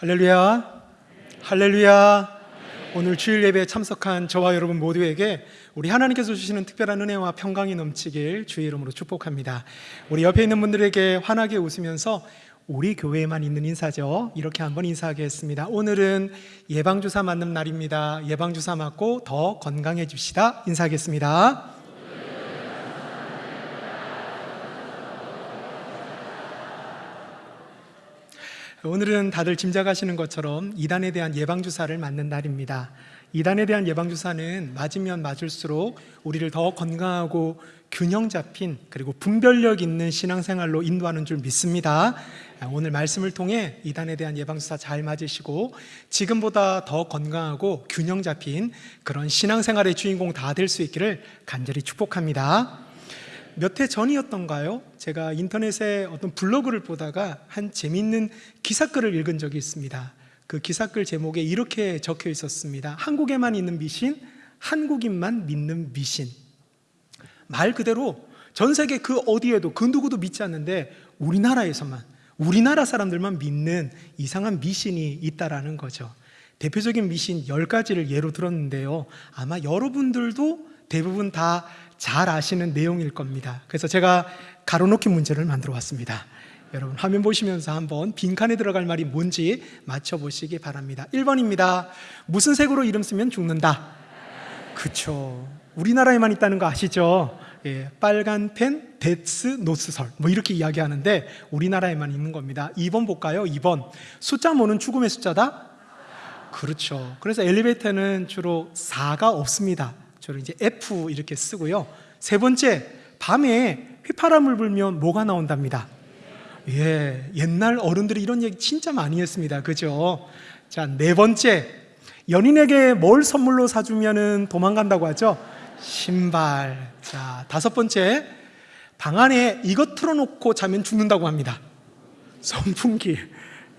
할렐루야. 할렐루야. 오늘 주일 예배에 참석한 저와 여러분 모두에게 우리 하나님께서 주시는 특별한 은혜와 평강이 넘치길 주의 이름으로 축복합니다. 우리 옆에 있는 분들에게 환하게 웃으면서 우리 교회에만 있는 인사죠. 이렇게 한번 인사하겠습니다. 오늘은 예방주사 맞는 날입니다. 예방주사 맞고 더 건강해집시다. 인사하겠습니다. 오늘은 다들 짐작하시는 것처럼 이단에 대한 예방주사를 맞는 날입니다. 이단에 대한 예방주사는 맞으면 맞을수록 우리를 더 건강하고 균형 잡힌 그리고 분별력 있는 신앙생활로 인도하는 줄 믿습니다. 오늘 말씀을 통해 이단에 대한 예방주사 잘 맞으시고 지금보다 더 건강하고 균형 잡힌 그런 신앙생활의 주인공 다 될 수 있기를 간절히 축복합니다. 몇 해 전이었던가요? 제가 인터넷에 어떤 블로그를 보다가 한 재밌는 기사글을 읽은 적이 있습니다. 그 기사글 제목에 이렇게 적혀 있었습니다. 한국에만 있는 미신, 한국인만 믿는 미신. 말 그대로 전 세계 그 어디에도 그 누구도 믿지 않는데 우리나라에서만 우리나라 사람들만 믿는 이상한 미신이 있다라는 거죠. 대표적인 미신 10가지를 예로 들었는데요. 아마 여러분들도 대부분 다 잘 아시는 내용일 겁니다. 그래서 제가 가로놓기 문제를 만들어 왔습니다. 여러분 화면 보시면서 한번 빈칸에 들어갈 말이 뭔지 맞춰보시기 바랍니다. 1번입니다. 무슨 색으로 이름 쓰면 죽는다? 그쵸. 우리나라에만 있다는 거 아시죠? 예, 빨간 펜, 데스, 노스설 뭐 이렇게 이야기하는데 우리나라에만 있는 겁니다. 2번 볼까요? 2번 숫자 모는 죽음의 숫자다? 그렇죠. 그래서 엘리베이터는 주로 4가 없습니다. 주로 이제 F 이렇게 쓰고요. 세 번째, 밤에 휘파람을 불면 뭐가 나온답니다. 예, 옛날 어른들이 이런 얘기 진짜 많이 했습니다. 그죠? 자, 네 번째, 연인에게 뭘 선물로 사주면은 도망간다고 하죠? 신발. 자, 다섯 번째, 방 안에 이것 틀어놓고 자면 죽는다고 합니다. 선풍기.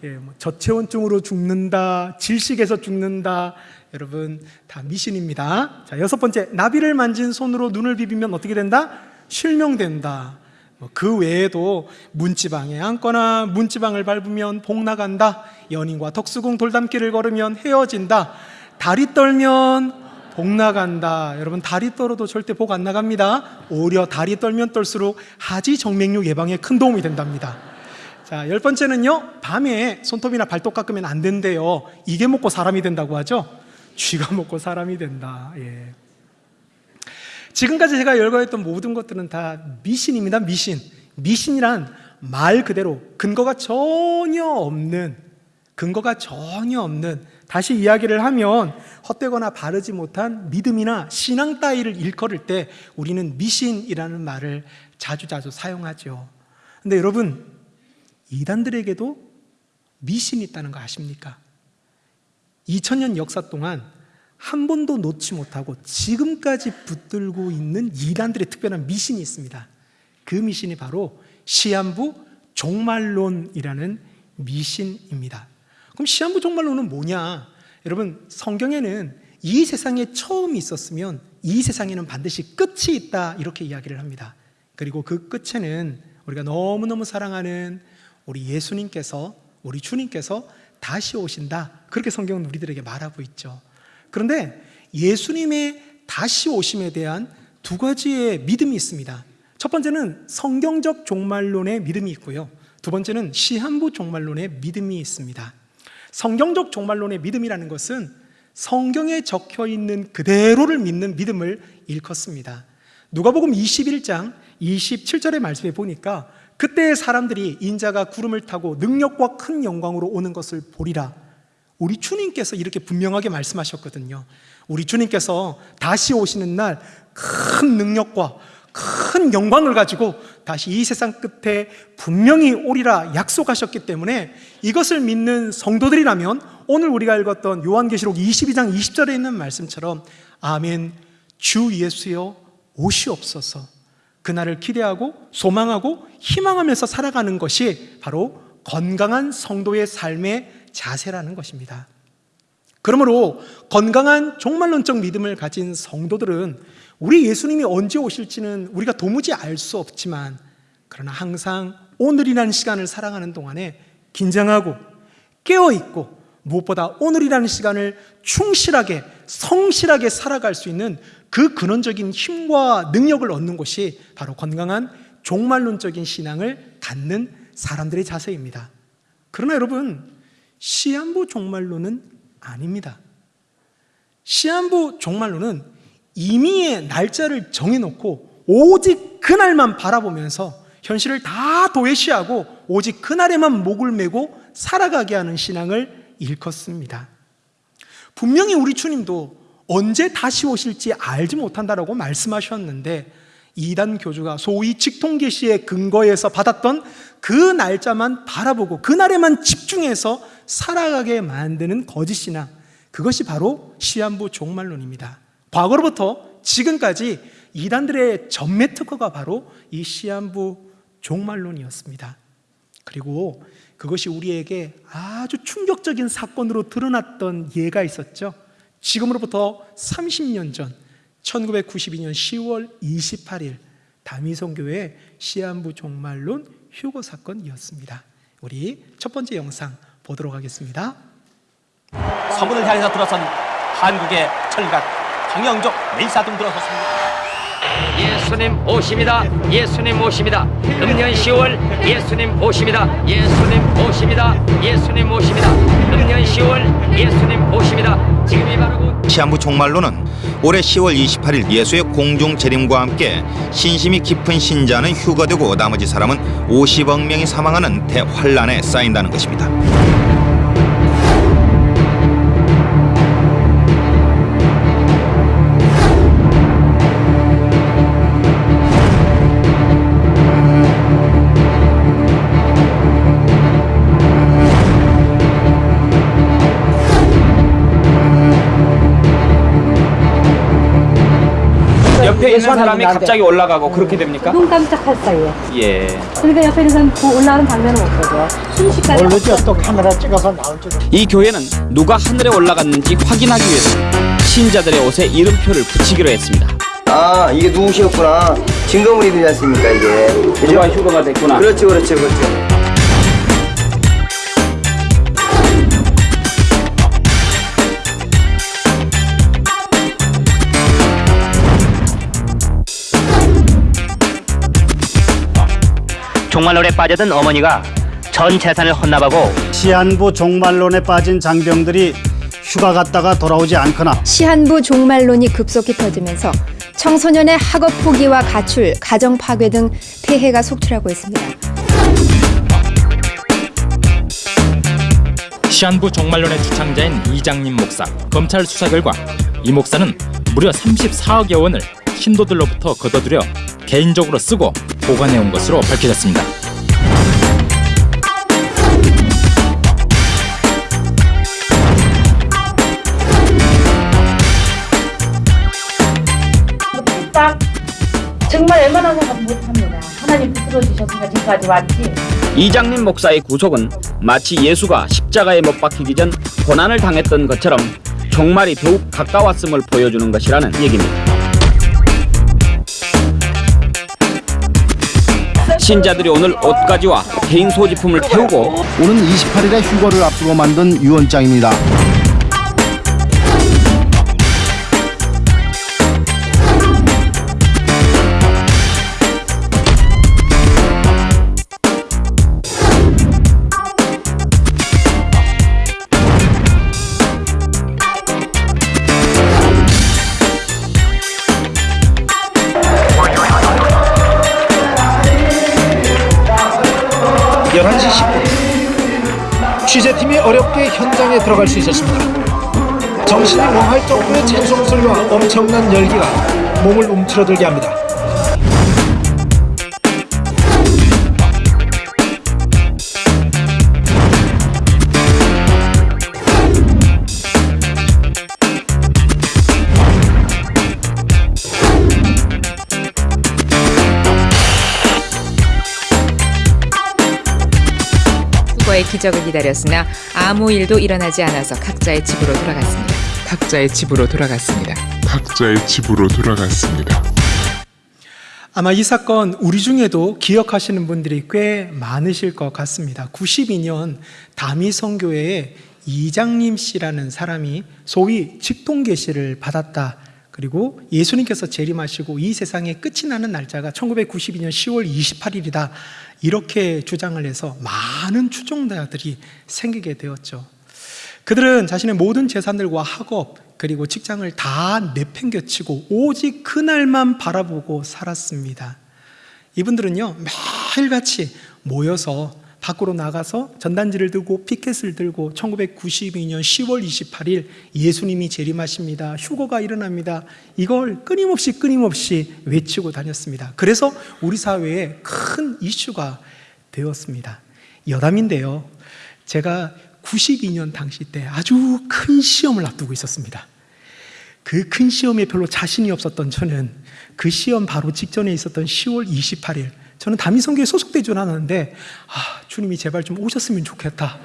예, 뭐 저체온증으로 죽는다, 질식에서 죽는다, 여러분 다 미신입니다. 자 여섯 번째 나비를 만진 손으로 눈을 비비면 어떻게 된다? 실명된다. 뭐그 외에도 문지방에 앉거나 문지방을 밟으면 복 나간다. 연인과 덕수궁 돌담길을 걸으면 헤어진다. 다리 떨면 복 나간다. 여러분 다리 떨어도 절대 복 안 나갑니다. 오히려 다리 떨면 떨수록 하지 정맥류 예방에 큰 도움이 된답니다. 자, 열 번째는요, 밤에 손톱이나 발톱 깎으면 안 된대요. 이게 먹고 사람이 된다고 하죠? 쥐가 먹고 사람이 된다. 예. 지금까지 제가 열거했던 모든 것들은 다 미신입니다. 미신. 미신이란 말 그대로 근거가 전혀 없는 근거가 전혀 없는 다시 이야기를 하면 헛되거나 바르지 못한 믿음이나 신앙 따위를 일컬을 때 우리는 미신이라는 말을 자주자주 사용하죠. 근데 여러분 이단들에게도 미신이 있다는 거 아십니까? 2000년 역사 동안 한 번도 놓지 못하고 지금까지 붙들고 있는 이단들의 특별한 미신이 있습니다. 그 미신이 바로 시한부 종말론이라는 미신입니다. 그럼 시한부 종말론은 뭐냐? 여러분 성경에는 이 세상에 처음이 있었으면 이 세상에는 반드시 끝이 있다 이렇게 이야기를 합니다. 그리고 그 끝에는 우리가 너무너무 사랑하는 우리 예수님께서 우리 주님께서 다시 오신다. 그렇게 성경은 우리들에게 말하고 있죠. 그런데 예수님의 다시 오심에 대한 두 가지의 믿음이 있습니다. 첫 번째는 성경적 종말론의 믿음이 있고요. 두 번째는 시한부 종말론의 믿음이 있습니다. 성경적 종말론의 믿음이라는 것은 성경에 적혀 있는 그대로를 믿는 믿음을 일컫습니다. 누가복음 21장 27절의 말씀에 보니까 그때 사람들이 인자가 구름을 타고 능력과 큰 영광으로 오는 것을 보리라. 우리 주님께서 이렇게 분명하게 말씀하셨거든요. 우리 주님께서 다시 오시는 날 큰 능력과 큰 영광을 가지고 다시 이 세상 끝에 분명히 오리라 약속하셨기 때문에 이것을 믿는 성도들이라면 오늘 우리가 읽었던 요한계시록 22장 20절에 있는 말씀처럼 아멘 주 예수여 오시옵소서 그날을 기대하고 소망하고 희망하면서 살아가는 것이 바로 건강한 성도의 삶의 자세라는 것입니다. 그러므로 건강한 종말론적 믿음을 가진 성도들은 우리 예수님이 언제 오실지는 우리가 도무지 알 수 없지만 그러나 항상 오늘이라는 시간을 살아가는 동안에 긴장하고 깨어 있고 무엇보다 오늘이라는 시간을 충실하게 성실하게 살아갈 수 있는 그 근원적인 힘과 능력을 얻는 것이 바로 건강한 종말론적인 신앙을 갖는 사람들의 자세입니다. 그러나 여러분 시한부 종말론은 아닙니다. 시한부 종말론은 이미의 날짜를 정해놓고 오직 그날만 바라보면서 현실을 다 도외시하고 오직 그날에만 목을 메고 살아가게 하는 신앙을 일컫습니다. 분명히 우리 주님도 언제 다시 오실지 알지 못한다라고 말씀하셨는데 이단 교주가 소위 직통계시의 근거에서 받았던 그 날짜만 바라보고 그날에만 집중해서 살아가게 만드는 거짓 신앙 그것이 바로 시한부 종말론입니다. 과거로부터 지금까지 이단들의 전매 특허가 바로 이 시한부 종말론이었습니다. 그리고 그것이 우리에게 아주 충격적인 사건으로 드러났던 예가 있었죠. 지금으로부터 30년 전 1992년 10월 28일 다미성교회 시한부 종말론 휴거 사건이었습니다. 우리 첫 번째 영상 보도록 하겠습니다. 서문을 향해서 들어선 한국의 철각 황영조 멜사등 들어섰습니다. 예수님 오십니다. 예수님 오십니다. 금년 10월 예수님 오십니다. 예수님 오십니다. 예수님 오십니다. 금년 10월 예수님 오십니다. 지금이 바로 그 시한부 종말로는 올해 10월 28일 예수의 공중 재림과 함께 신심이 깊은 신자는 휴거되고 나머지 사람은 50억 명이 사망하는 대환란에 쌓인다는 것입니다. 옆에 있는 사람이 갑자기 올라가고 그렇게 됩니까? 눈 깜짝할 사이에. 예. 그러니까 옆에 있는 사람 그 올라가는 장면은 못 보죠. 순식간에. 모르죠. 또 카메라 찍어서 나올지도. 이 교회는 누가 하늘에 올라갔는지 확인하기 위해서 신자들의 옷에 이름표를 붙이기로 했습니다. 아 이게 누구시였구나 증거물이 되지 않습니까 이게 그죠? 누가 휴거가 됐구나. 그렇죠 그렇죠 그렇죠 종말론에 빠져든 어머니가 전 재산을 헌납하고 시한부 종말론에 빠진 장병들이 휴가 갔다가 돌아오지 않거나 시한부 종말론이 급속히 퍼지면서 청소년의 학업 포기와 가출, 가정 파괴 등 폐해가 속출하고 있습니다. 시한부 종말론의 주창자인 이장님 목사 검찰 수사 결과 이 목사는 무려 34억여 원을 신도들로부터 걷어들여 개인적으로 쓰고 보관해온 것으로 밝혀졌습니다. 딱 정말 웬만한 사람 못합니다. 하나님 붙들어 주셨으니까 지금까지 왔지. 이장님 목사의 구속은 마치 예수가 십자가에 못 박히기 전 고난을 당했던 것처럼 종말이 더욱 가까웠음을 보여주는 것이라는 얘기입니다. 신자들이 오늘 옷가지와 개인 소지품을 태우고 오는 28일에 휴거를 앞두고 만든 유언장입니다. 들어갈 수 있었습니다. 정신이 멍할 정도의 찬송 소리와 엄청난 열기가 몸을 움츠러들게 합니다. 휴거의 기적을 기다렸으나 아무 일도 일어나지 않아서 각자의 집으로 돌아갔습니다. 각자의 집으로 돌아갔습니다. 각자의 집으로 돌아갔습니다. 아마 이 사건 우리 중에도 기억하시는 분들이 꽤 많으실 것 같습니다. 92년 다미 성교회에 이장님 씨라는 사람이 소위 직통 계시를 받았다. 그리고 예수님께서 재림하시고 이 세상의 끝이 나는 날짜가 1992년 10월 28일이다. 이렇게 주장을 해서 많은 추종자들이 생기게 되었죠. 그들은 자신의 모든 재산들과 학업 그리고 직장을 다 내팽겨치고 오직 그날만 바라보고 살았습니다. 이분들은요 매일같이 모여서 밖으로 나가서 전단지를 들고 피켓을 들고 1992년 10월 28일 예수님이 재림하십니다. 휴거가 일어납니다. 이걸 끊임없이 끊임없이 외치고 다녔습니다. 그래서 우리 사회에 큰 이슈가 되었습니다. 여담인데요. 제가 92년 당시 때 아주 큰 시험을 앞두고 있었습니다. 그 큰 시험에 별로 자신이 없었던 저는 그 시험 바로 직전에 있었던 10월 28일 저는 다미성교에 소속되지 않았는데 아, 주님이 제발 좀 오셨으면 좋겠다.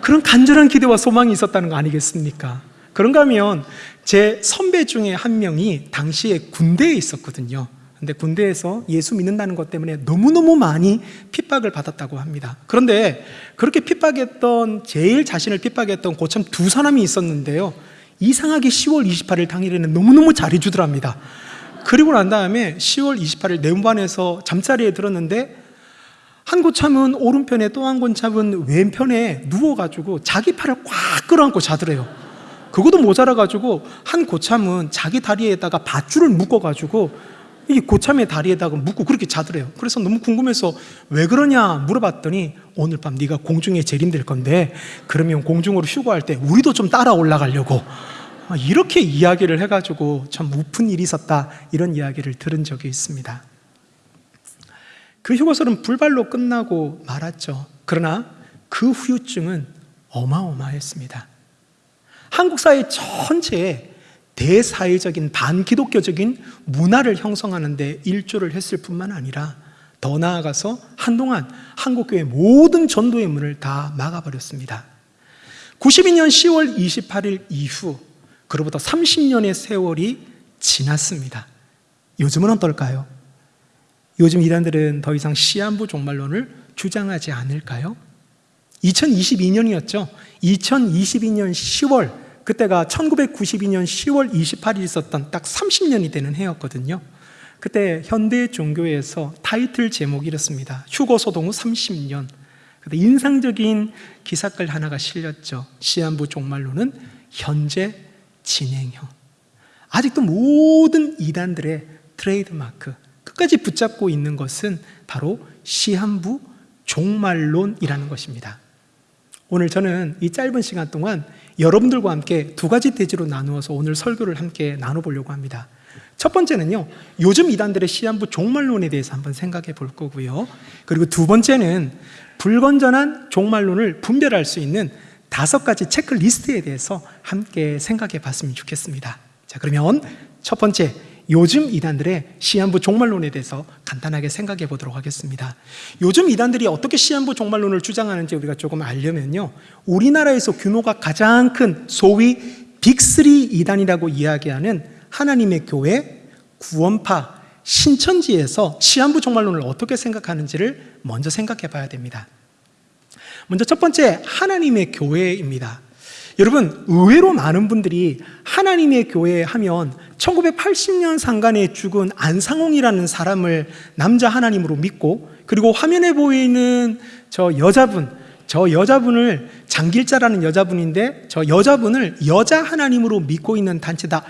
그런 간절한 기대와 소망이 있었다는 거 아니겠습니까? 그런가 하면 제 선배 중에 한 명이 당시에 군대에 있었거든요. 근데 군대에서 예수 믿는다는 것 때문에 너무너무 많이 핍박을 받았다고 합니다. 그런데 그렇게 핍박했던, 제일 자신을 핍박했던 고참 두 사람이 있었는데요. 이상하게 10월 28일 당일에는 너무너무 잘해주더랍니다. 그리고 난 다음에 10월 28일 내음반에서 잠자리에 들었는데 한 고참은 오른편에 또한 고참은 왼편에 누워가지고 자기 팔을 꽉 끌어안고 자더래요. 그것도 모자라가지고 한 고참은 자기 다리에다가 밧줄을 묶어가지고 이 고참의 다리에다가 묶고 그렇게 자더래요. 그래서 너무 궁금해서 왜 그러냐 물어봤더니 오늘 밤 네가 공중에 재림될 건데 그러면 공중으로 휴거할 때 우리도 좀 따라 올라가려고 이렇게 이야기를 해가지고 참 우픈 일이 있었다 이런 이야기를 들은 적이 있습니다. 그 휴거설은 불발로 끝나고 말았죠. 그러나 그 후유증은 어마어마했습니다. 한국 사회 전체에 대사회적인 반기독교적인 문화를 형성하는 데 일조를 했을 뿐만 아니라 더 나아가서 한동안 한국교회 모든 전도의 문을 다 막아버렸습니다. 92년 10월 28일 이후 그로부터 30년의 세월이 지났습니다. 요즘은 어떨까요? 요즘 이단들은 더 이상 시한부 종말론을 주장하지 않을까요? 2022년이었죠. 2022년 10월 그때가 1992년 10월 28일 있었던 딱 30년이 되는 해였거든요. 그때 현대 종교에서 타이틀 제목이 이렇습니다. 휴거 소동 후 30년. 그때 인상적인 기사글 하나가 실렸죠. 시한부 종말론은 현재 진행형. 아직도 모든 이단들의 트레이드 마크 끝까지 붙잡고 있는 것은 바로 시한부 종말론이라는 것입니다. 오늘 저는 이 짧은 시간 동안 여러분들과 함께 두 가지 대지로 나누어서 오늘 설교를 함께 나눠보려고 합니다. 첫 번째는요, 요즘 이단들의 시한부 종말론에 대해서 한번 생각해 볼 거고요. 그리고 두 번째는 불건전한 종말론을 분별할 수 있는 다섯 가지 체크리스트에 대해서 함께 생각해 봤으면 좋겠습니다. 자, 그러면 첫 번째, 요즘 이단들의 시한부 종말론에 대해서 간단하게 생각해 보도록 하겠습니다. 요즘 이단들이 어떻게 시한부 종말론을 주장하는지 우리가 조금 알려면요. 우리나라에서 규모가 가장 큰 소위 빅3 이단이라고 이야기하는 하나님의 교회, 구원파, 신천지에서 시한부 종말론을 어떻게 생각하는지를 먼저 생각해 봐야 됩니다. 먼저 첫 번째, 하나님의 교회입니다. 여러분, 의외로 많은 분들이 하나님의 교회 하면 1980년 상간에 죽은 안상홍이라는 사람을 남자 하나님으로 믿고 그리고 화면에 보이는 저 여자분, 저 여자분을 장길자라는 여자분인데 저 여자분을 여자 하나님으로 믿고 있는 단체다.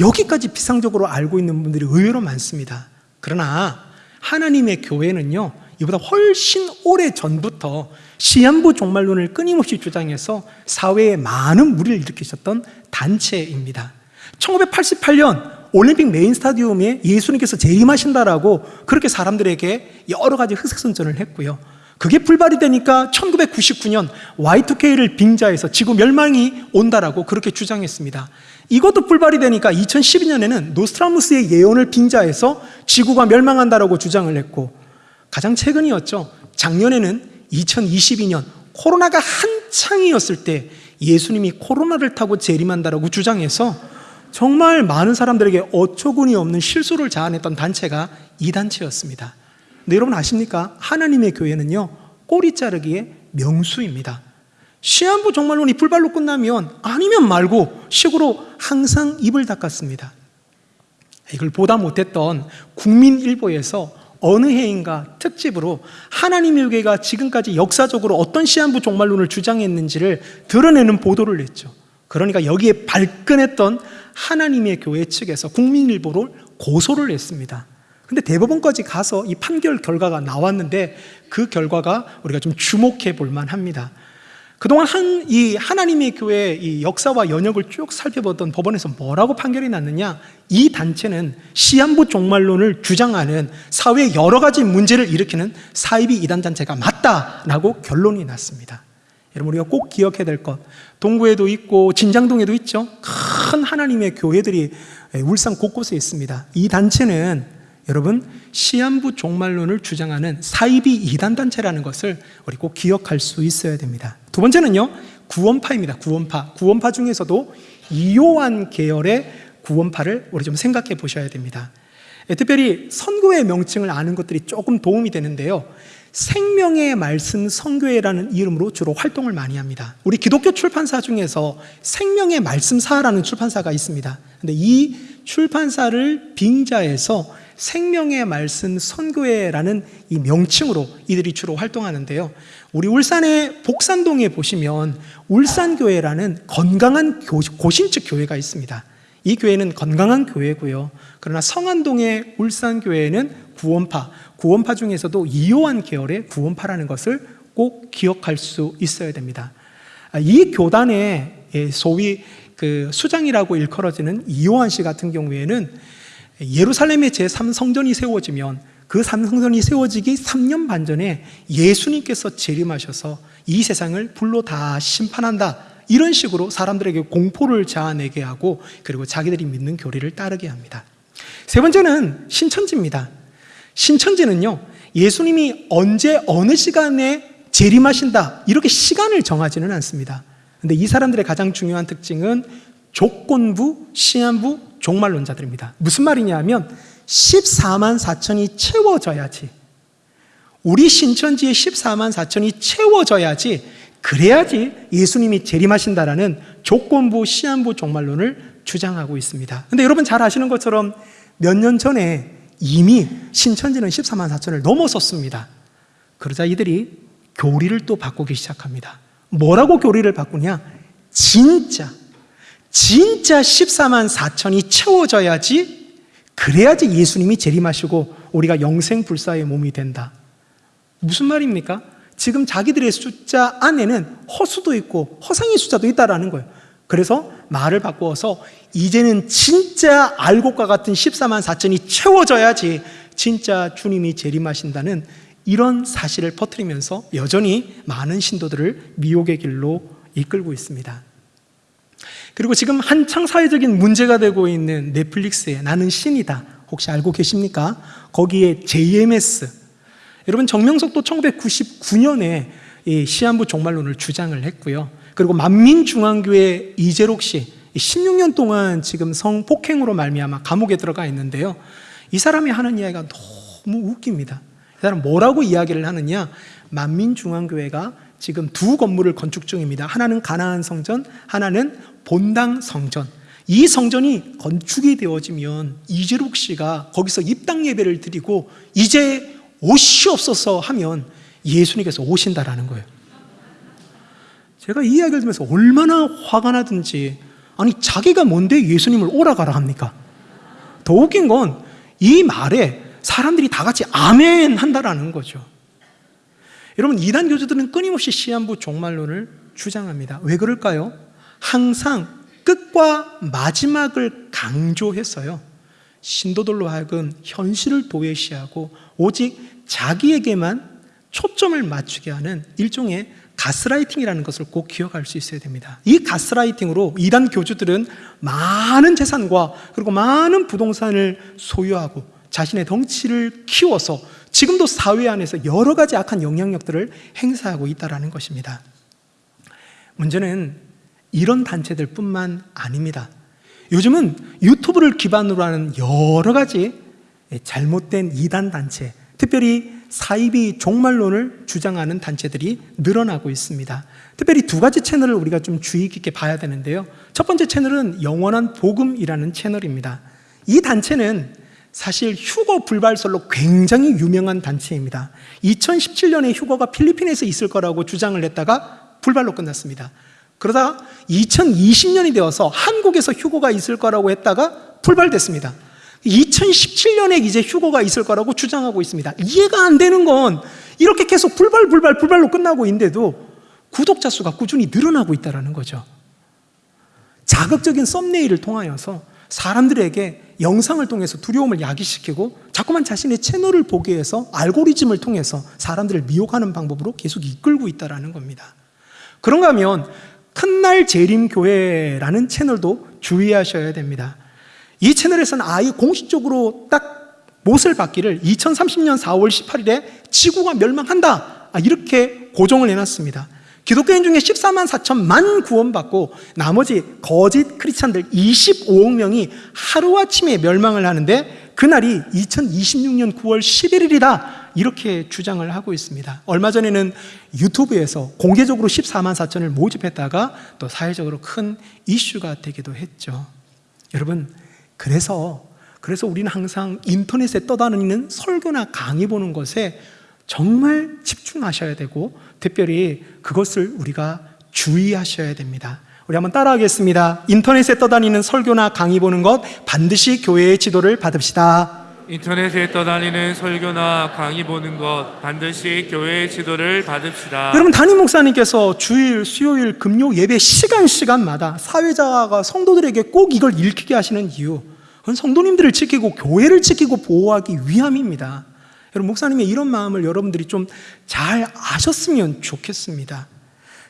여기까지 비상적으로 알고 있는 분들이 의외로 많습니다. 그러나 하나님의 교회는요, 이보다 훨씬 오래 전부터 시한부 종말론을 끊임없이 주장해서 사회에 많은 물의를 일으키셨던 단체입니다. 1988년 올림픽 메인 스타디움에 예수님께서 재림하신다라고 그렇게 사람들에게 여러 가지 흑색선전을 했고요. 그게 불발이 되니까 1999년 Y2K를 빙자해서 지구 멸망이 온다라고 그렇게 주장했습니다. 이것도 불발이 되니까 2012년에는 노스트라다무스의 예언을 빙자해서 지구가 멸망한다라고 주장을 했고 가장 최근이었죠. 작년에는 2022년 코로나가 한창이었을 때 예수님이 코로나를 타고 재림한다라고 주장해서 정말 많은 사람들에게 어처구니 없는 실수를 자아냈던 단체가 이 단체였습니다. 근데 여러분 아십니까? 하나님의 교회는요, 꼬리 자르기의 명수입니다. 시한부 종말론이 불발로 끝나면 아니면 말고 식으로 항상 입을 닦았습니다. 이걸 보다 못했던 국민일보에서 어느 해인가 특집으로 하나님의 교회가 지금까지 역사적으로 어떤 시한부 종말론을 주장했는지를 드러내는 보도를 냈죠. 그러니까 여기에 발끈했던 하나님의 교회 측에서 국민일보를 고소를 했습니다. 근데 대법원까지 가서 이 판결 결과가 나왔는데 그 결과가 우리가 좀 주목해 볼 만합니다. 그동안 한, 이 하나님의 교회 이 역사와 연역을 쭉 살펴보던 법원에서 뭐라고 판결이 났느냐? 이 단체는 시한부 종말론을 주장하는 사회의 여러 가지 문제를 일으키는 사이비 이단 단체가 맞다라고 결론이 났습니다. 여러분 우리가 꼭 기억해야 될 것. 동구에도 있고 진장동에도 있죠. 큰 하나님의 교회들이 울산 곳곳에 있습니다. 이 단체는 여러분 시한부 종말론을 주장하는 사이비 이단 단체라는 것을 우리 꼭 기억할 수 있어야 됩니다. 두 번째는요 구원파입니다. 구원파. 구원파 중에서도 이요한 계열의 구원파를 우리 좀 생각해 보셔야 됩니다. 예, 특별히 선교의 명칭을 아는 것들이 조금 도움이 되는데요. 생명의 말씀 선교회라는 이름으로 주로 활동을 많이 합니다. 우리 기독교 출판사 중에서 생명의 말씀사라는 출판사가 있습니다. 근데 이 출판사를 빙자해서 생명의 말씀 선교회라는 이 명칭으로 이들이 주로 활동하는데요. 우리 울산의 복산동에 보시면 울산교회라는 건강한 고신측 교회가 있습니다. 이 교회는 건강한 교회고요. 그러나 성안동의 울산교회는 구원파, 구원파 중에서도 이요한 계열의 구원파라는 것을 꼭 기억할 수 있어야 됩니다. 이 교단의 소위 그 수장이라고 일컬어지는 이요한 씨 같은 경우에는 예루살렘의 제3성전이 세워지면 그 3성전이 세워지기 3년 반 전에 예수님께서 재림하셔서 이 세상을 불로 다 심판한다. 이런 식으로 사람들에게 공포를 자아내게 하고 그리고 자기들이 믿는 교리를 따르게 합니다. 세 번째는 신천지입니다. 신천지는요, 예수님이 언제 어느 시간에 재림하신다. 이렇게 시간을 정하지는 않습니다. 근데 이 사람들의 가장 중요한 특징은 조건부, 시한부, 종말론자들입니다. 무슨 말이냐면 14만 4천이 채워져야지 우리 신천지의 14만 4천이 채워져야지 그래야지 예수님이 재림하신다라는 조건부 시한부 종말론을 주장하고 있습니다. 근데 여러분 잘 아시는 것처럼 몇 년 전에 이미 신천지는 14만 4천을 넘어섰습니다. 그러자 이들이 교리를 또 바꾸기 시작합니다. 뭐라고 교리를 바꾸냐? 진짜 진짜 14만 4천이 채워져야지 그래야지 예수님이 재림하시고 우리가 영생 불사의 몸이 된다. 무슨 말입니까? 지금 자기들의 숫자 안에는 허수도 있고 허상의 숫자도 있다라는 거예요. 그래서 말을 바꾸어서 이제는 진짜 알곡과 같은 14만 4천이 채워져야지 진짜 주님이 재림하신다는 이런 사실을 퍼뜨리면서 여전히 많은 신도들을 미혹의 길로 이끌고 있습니다. 그리고 지금 한창 사회적인 문제가 되고 있는 넷플릭스의 나는 신이다. 혹시 알고 계십니까? 거기에 JMS. 여러분 정명석도 1999년에 시한부 종말론을 주장을 했고요. 그리고 만민중앙교회 이재록 씨 16년 동안 지금 성폭행으로 말미암아 감옥에 들어가 있는데요. 이 사람이 하는 이야기가 너무 웃깁니다. 이 사람 뭐라고 이야기를 하느냐? 만민중앙교회가 지금 두 건물을 건축 중입니다. 하나는 가나안 성전, 하나는 본당 성전. 이 성전이 건축이 되어지면 이재록 씨가 거기서 입당 예배를 드리고 이제 옷이 없어서 하면 예수님께서 오신다라는 거예요. 제가 이 이야기를 들으면서 얼마나 화가 나든지 아니 자기가 뭔데 예수님을 오라가라 합니까? 더 웃긴 건 이 말에 사람들이 다 같이 아멘 한다라는 거죠. 여러분 이단 교주들은 끊임없이 시한부 종말론을 주장합니다. 왜 그럴까요? 항상 끝과 마지막을 강조했어요. 신도들로 하여금 현실을 도외시하고 오직 자기에게만 초점을 맞추게 하는 일종의 가스라이팅이라는 것을 꼭 기억할 수 있어야 됩니다. 이 가스라이팅으로 이단 교주들은 많은 재산과 그리고 많은 부동산을 소유하고 자신의 덩치를 키워서 지금도 사회 안에서 여러 가지 악한 영향력들을 행사하고 있다는 것입니다. 문제는 이런 단체들 뿐만 아닙니다. 요즘은 유튜브를 기반으로 하는 여러 가지 잘못된 이단 단체, 특별히 사이비 종말론을 주장하는 단체들이 늘어나고 있습니다. 특별히 두 가지 채널을 우리가 좀 주의 깊게 봐야 되는데요. 첫 번째 채널은 영원한 복음이라는 채널입니다. 이 단체는 사실 휴거 불발설로 굉장히 유명한 단체입니다. 2017년에 휴거가 필리핀에서 있을 거라고 주장을 했다가 불발로 끝났습니다. 그러다가 2020년이 되어서 한국에서 휴거가 있을 거라고 했다가 불발됐습니다. 2017년에 이제 휴거가 있을 거라고 주장하고 있습니다. 이해가 안 되는 건 이렇게 계속 불발, 불발, 불발로 끝나고 있는데도 구독자 수가 꾸준히 늘어나고 있다는 거죠. 자극적인 썸네일을 통하여서 사람들에게 영상을 통해서 두려움을 야기시키고 자꾸만 자신의 채널을 보기 위해서 알고리즘을 통해서 사람들을 미혹하는 방법으로 계속 이끌고 있다는 겁니다. 그런가 하면 큰날 재림교회라는 채널도 주의하셔야 됩니다. 이 채널에서는 아예 공식적으로 딱 못을 받기를 2030년 4월 18일에 지구가 멸망한다. 아, 이렇게 고정을 해놨습니다. 기독교인 중에 14만 4천만 구원받고 나머지 거짓 크리스찬들 25억 명이 하루아침에 멸망을 하는데 그날이 2026년 9월 11일이다. 이렇게 주장을 하고 있습니다. 얼마 전에는 유튜브에서 공개적으로 14만 4천을 모집했다가 또 사회적으로 큰 이슈가 되기도 했죠. 여러분, 그래서 그래서 우리는 항상 인터넷에 떠다니는 설교나 강의 보는 것에 정말 집중하셔야 되고 특별히 그것을 우리가 주의하셔야 됩니다. 우리 한번 따라하겠습니다. 인터넷에 떠다니는 설교나 강의 보는 것 반드시 교회의 지도를 받읍시다. 인터넷에 떠다니는 설교나 강의 보는 것 반드시 교회의 지도를 받읍시다. 여러분 담임 목사님께서 주일, 수요일, 금요 예배 시간 시간마다 사회자가 성도들에게 꼭 이걸 읽히게 하시는 이유 그건 성도님들을 지키고 교회를 지키고 보호하기 위함입니다. 여러분 목사님의 이런 마음을 여러분들이 좀 잘 아셨으면 좋겠습니다.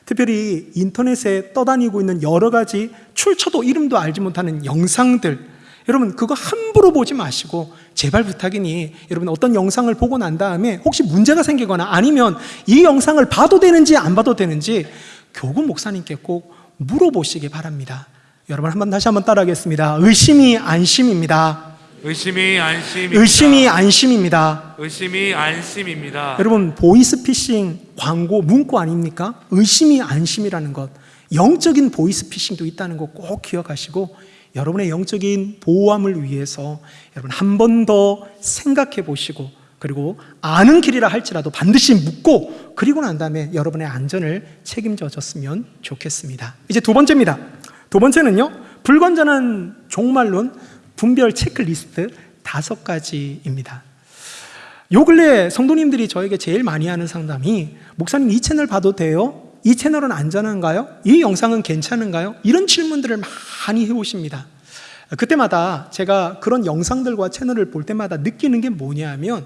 특별히 인터넷에 떠다니고 있는 여러 가지 출처도 이름도 알지 못하는 영상들 여러분 그거 함부로 보지 마시고 제발 부탁이니 여러분 어떤 영상을 보고 난 다음에 혹시 문제가 생기거나 아니면 이 영상을 봐도 되는지 안 봐도 되는지 교구 목사님께 꼭 물어보시기 바랍니다. 여러분 한번 다시 한번 따라하겠습니다. 의심이 안심입니다. 의심이 안심입니다. 의심이 안심입니다. 의심이 안심입니다. 여러분 보이스피싱 광고 문구 아닙니까? 의심이 안심이라는 것 영적인 보이스피싱도 있다는 거 꼭 기억하시고 여러분의 영적인 보호함을 위해서 여러분 한 번 더 생각해 보시고 그리고 아는 길이라 할지라도 반드시 묻고 그리고 난 다음에 여러분의 안전을 책임져 줬으면 좋겠습니다. 이제 두 번째입니다. 두 번째는요. 불건전한 종말론 분별 체크리스트 다섯 가지입니다. 요 근래 성도님들이 저에게 제일 많이 하는 상담이 목사님 이 채널 봐도 돼요? 이 채널은 안전한가요? 이 영상은 괜찮은가요? 이런 질문들을 많이 해오십니다. 그때마다 제가 그런 영상들과 채널을 볼 때마다 느끼는 게 뭐냐면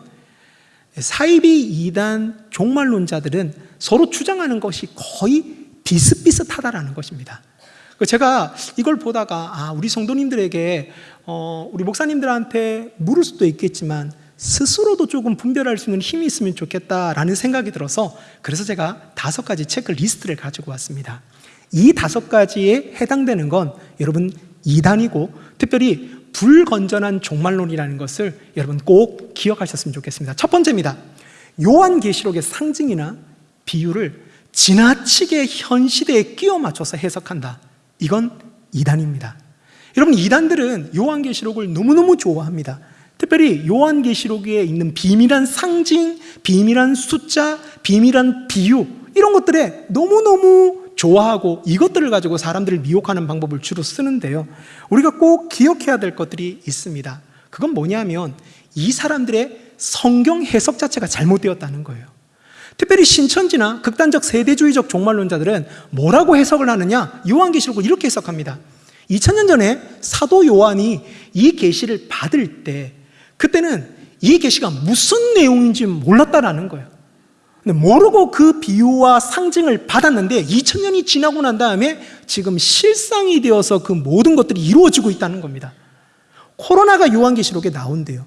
사이비 이단 종말론자들은 서로 주장하는 것이 거의 비슷비슷하다라는 것입니다. 제가 이걸 보다가 아, 우리 성도님들에게 어, 우리 목사님들한테 물을 수도 있겠지만 스스로도 조금 분별할 수 있는 힘이 있으면 좋겠다라는 생각이 들어서 그래서 제가 다섯 가지 체크리스트를 가지고 왔습니다. 이 다섯 가지에 해당되는 건 여러분 이단이고 특별히 불건전한 종말론이라는 것을 여러분 꼭 기억하셨으면 좋겠습니다. 첫 번째입니다. 요한계시록의 상징이나 비유를 지나치게 현 시대에 끼워 맞춰서 해석한다. 이건 이단입니다. 여러분 이단들은 요한계시록을 너무너무 좋아합니다. 특별히 요한계시록에 있는 비밀한 상징, 비밀한 숫자, 비밀한 비유 이런 것들에 너무너무 좋아하고 이것들을 가지고 사람들을 미혹하는 방법을 주로 쓰는데요. 우리가 꼭 기억해야 될 것들이 있습니다. 그건 뭐냐면 이 사람들의 성경 해석 자체가 잘못되었다는 거예요. 특별히 신천지나 극단적 세대주의적 종말론자들은 뭐라고 해석을 하느냐? 요한계시록을 이렇게 해석합니다. 2000년 전에 사도 요한이 이 계시를 받을 때 그때는 이 계시가 무슨 내용인지 몰랐다라는 거예요. 근데 모르고 그 비유와 상징을 받았는데 2000년이 지나고 난 다음에 지금 실상이 되어서 그 모든 것들이 이루어지고 있다는 겁니다. 코로나가 요한계시록에 나온대요.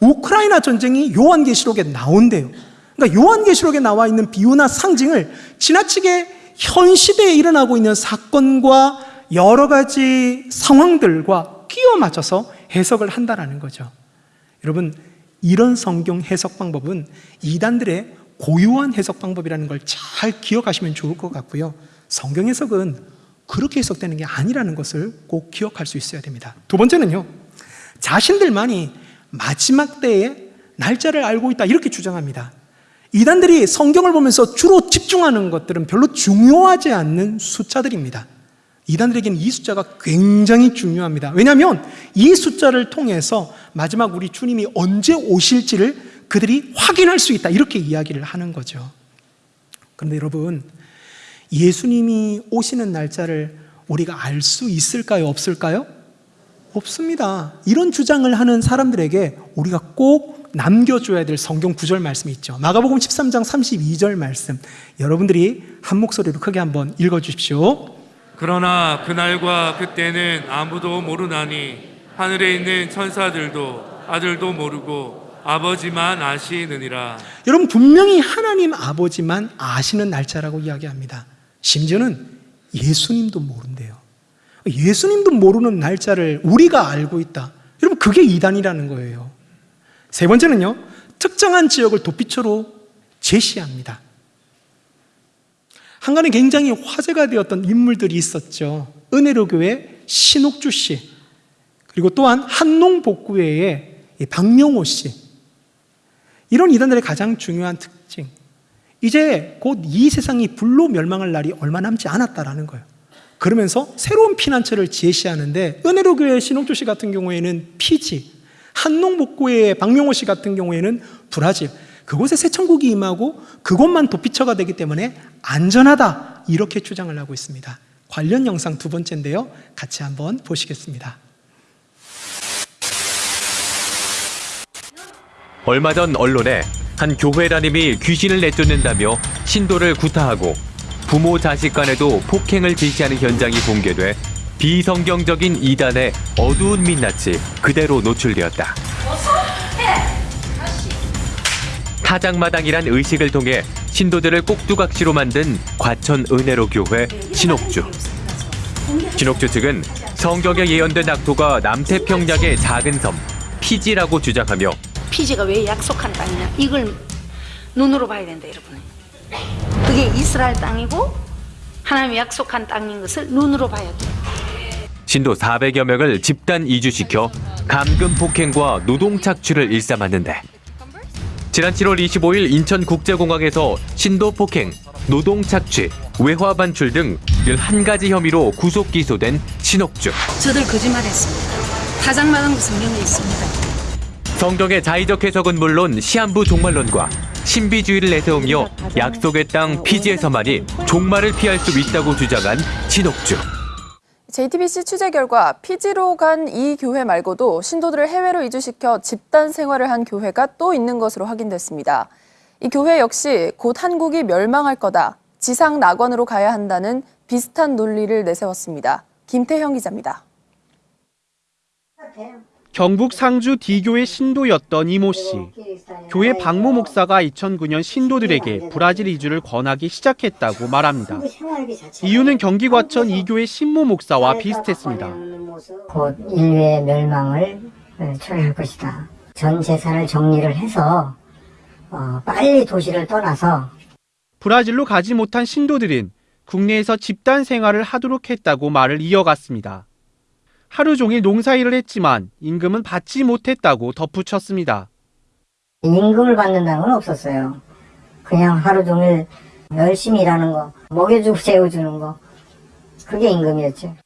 우크라이나 전쟁이 요한계시록에 나온대요. 그러니까 요한계시록에 나와 있는 비유나 상징을 지나치게 현 시대에 일어나고 있는 사건과 여러 가지 상황들과 끼워 맞춰서 해석을 한다라는 거죠. 여러분, 이런 성경 해석 방법은 이단들의 고유한 해석 방법이라는 걸 잘 기억하시면 좋을 것 같고요. 성경 해석은 그렇게 해석되는 게 아니라는 것을 꼭 기억할 수 있어야 됩니다. 두 번째는요, 자신들만이 마지막 때에 날짜를 알고 있다 이렇게 주장합니다. 이단들이 성경을 보면서 주로 집중하는 것들은 별로 중요하지 않는 숫자들입니다. 이단들에게는 이 숫자가 굉장히 중요합니다. 왜냐하면 이 숫자를 통해서 마지막 우리 주님이 언제 오실지를 그들이 확인할 수 있다. 이렇게 이야기를 하는 거죠. 그런데 여러분, 예수님이 오시는 날짜를 우리가 알 수 있을까요? 없을까요? 없습니다. 이런 주장을 하는 사람들에게 우리가 꼭 남겨줘야 될 성경 구절 말씀이 있죠. 마가복음 13장 32절 말씀. 여러분들이 한 목소리로 크게 한번 읽어주십시오. 그러나 그날과 그때는 아무도 모르나니 하늘에 있는 천사들도 아들도 모르고 아버지만 아시느니라. 여러분 분명히 하나님 아버지만 아시는 날짜라고 이야기합니다. 심지어는 예수님도 모른대요. 예수님도 모르는 날짜를 우리가 알고 있다. 여러분 그게 이단이라는 거예요. 세 번째는요. 특정한 지역을 도피처로 제시합니다. 한간에 굉장히 화제가 되었던 인물들이 있었죠. 은혜로 교회 신옥주 씨, 그리고 또한 한농복구회의 박명호 씨. 이런 이단들의 가장 중요한 특징. 이제 곧 이 세상이 불로 멸망할 날이 얼마 남지 않았다라는 거예요. 그러면서 새로운 피난처를 제시하는데 은혜로 교회 신옥주 씨 같은 경우에는 피지, 한농복구회의 박명호 씨 같은 경우에는 브라질. 그곳에 새 천국이 임하고 그곳만 도피처가 되기 때문에 안전하다 이렇게 주장을 하고 있습니다. 관련 영상 두 번째인데요. 같이 한번 보시겠습니다. 얼마 전 언론에 한 교회 담임이 귀신을 내쫓는다며 신도를 구타하고 부모 자식 간에도 폭행을 지시하는 현장이 공개돼 비성경적인 이단의 어두운 민낯이 그대로 노출되었다. 타작마당이란 의식을 통해 신도들을 꼭두각시로 만든 과천 은혜로 교회 신옥주. 신옥주 측은 성경에 예언된 낙토가 남태평양의 작은 섬 피지라고 주장하며 피지가 왜 약속한 땅이냐? 이걸 눈으로 봐야 된다 여러분. 그게 이스라엘 땅이고 하나님이 약속한 땅인 것을 눈으로 봐야 돼. 신도 400여 명을 집단 이주시켜 감금 폭행과 노동 착취를 일삼았는데 지난 7월 25일 인천국제공항에서 신도 폭행, 노동 착취, 외화 반출 등 11가지 혐의로 구속 기소된 신옥주. 저들 거짓말했습니다 타작마당도 성경에 있습니다 성경의 자의적 해석은 물론 시한부 종말론과 신비주의를 내세우며 약속의 땅 피지에서만이 종말을 피할 수 있다고 주장한 신옥주. JTBC 취재 결과 피지로 간 이 교회 말고도 신도들을 해외로 이주시켜 집단 생활을 한 교회가 또 있는 것으로 확인됐습니다. 이 교회 역시 곧 한국이 멸망할 거다. 지상 낙원으로 가야 한다는 비슷한 논리를 내세웠습니다. 김태형 기자입니다. 경북 상주 D교의 신도였던 이모 씨. 교회 박모 목사가 2009년 신도들에게 브라질 이주를 권하기 시작했다고 말합니다. 이유는 경기 과천 이교의 신모 목사와 비슷했습니다. 곧 인류의 멸망을 초래할 것이다. 전 재산을 정리를 해서 어, 빨리 도시를 떠나서 브라질로 가지 못한 신도들은 국내에서 집단 생활을 하도록 했다고 말을 이어갔습니다. 하루 종일 농사일을 했지만 임금은 받지 못했다고 덧붙였습니다. 임금을 받는다는 건 없었어요. 그냥 하루 종일 열심히 일하는 거, 먹여주고 재워주는 거, 그게 임금이었죠.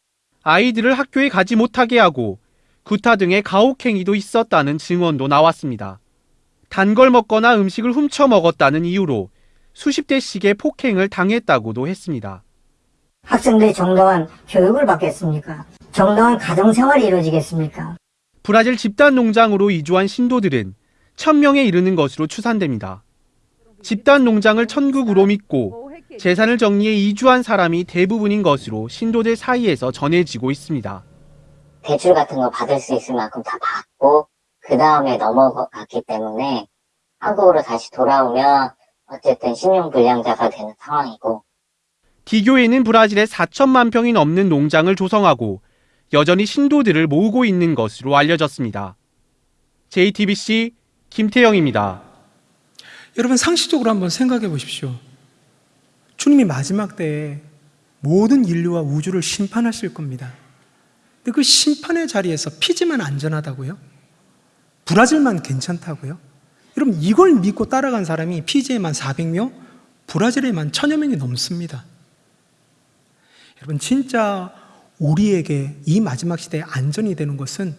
아이들을 학교에 가지 못하게 하고 구타 등의 가혹행위도 있었다는 증언도 나왔습니다. 단 걸 먹거나 음식을 훔쳐 먹었다는 이유로 수십 대씩의 폭행을 당했다고도 했습니다. 학생들이 정당한 교육을 받겠습니까? 정당한 가정생활이 이루어지겠습니까? 브라질 집단 농장으로 이주한 신도들은 천명에 이르는 것으로 추산됩니다. 집단 농장을 천국으로 믿고 재산을 정리해 이주한 사람이 대부분인 것으로 신도들 사이에서 전해지고 있습니다. 대출 같은 거 받을 수 있을 만큼 다 받고 그 다음에 넘어갔기 때문에 한국으로 다시 돌아오면 어쨌든 신용불량자가 되는 상황이고 D교회는 브라질에 4천만 평이 넘는 농장을 조성하고 여전히 신도들을 모으고 있는 것으로 알려졌습니다. JTBC 김태영입니다. 여러분 상식적으로 한번 생각해 보십시오. 주님이 마지막 때에 모든 인류와 우주를 심판하실 겁니다. 근데 그 심판의 자리에서 피지만 안전하다고요? 브라질만 괜찮다고요? 여러분 이걸 믿고 따라간 사람이 피지에만 400명, 브라질에만 천여 명이 넘습니다. 여러분 진짜 우리에게 이 마지막 시대에 안전이 되는 것은